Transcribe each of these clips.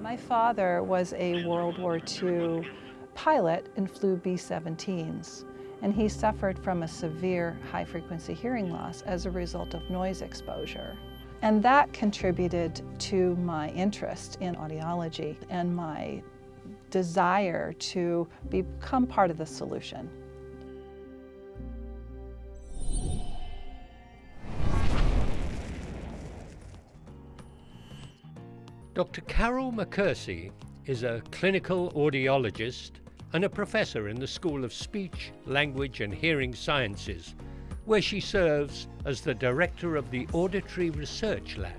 My father was a World War II pilot and flew B-17s, and he suffered from a severe high-frequency hearing loss as a result of noise exposure. And that contributed to my interest in audiology and my desire to become part of the solution. Dr. Carol Mackersie is a clinical audiologist and a professor in the School of Speech, Language and Hearing Sciences, where she serves as the director of the Auditory Research Lab.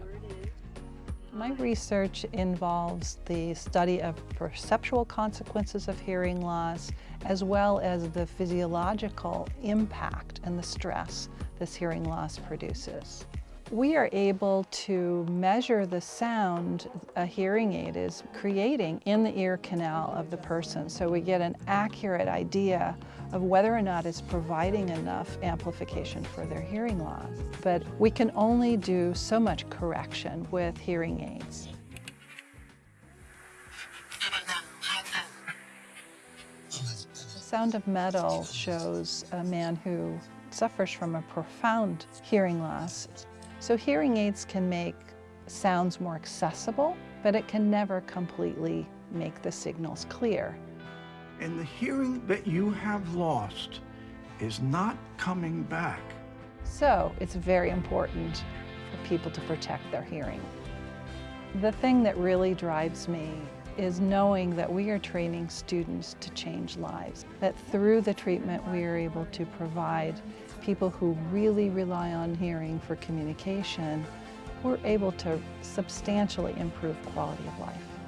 My research involves the study of perceptual consequences of hearing loss, as well as the physiological impact and the stress this hearing loss produces. We are able to measure the sound a hearing aid is creating in the ear canal of the person so we get an accurate idea of whether or not it's providing enough amplification for their hearing loss. But we can only do so much correction with hearing aids. Sound of Metal shows a man who suffers from a profound hearing loss. So hearing aids can make sounds more accessible, but it can never completely make the signals clear. And the hearing that you have lost is not coming back. So it's very important for people to protect their hearing. The thing that really drives me is knowing that we are training students to change lives, that through the treatment we are able to provide people who really rely on hearing for communication, we're able to substantially improve quality of life.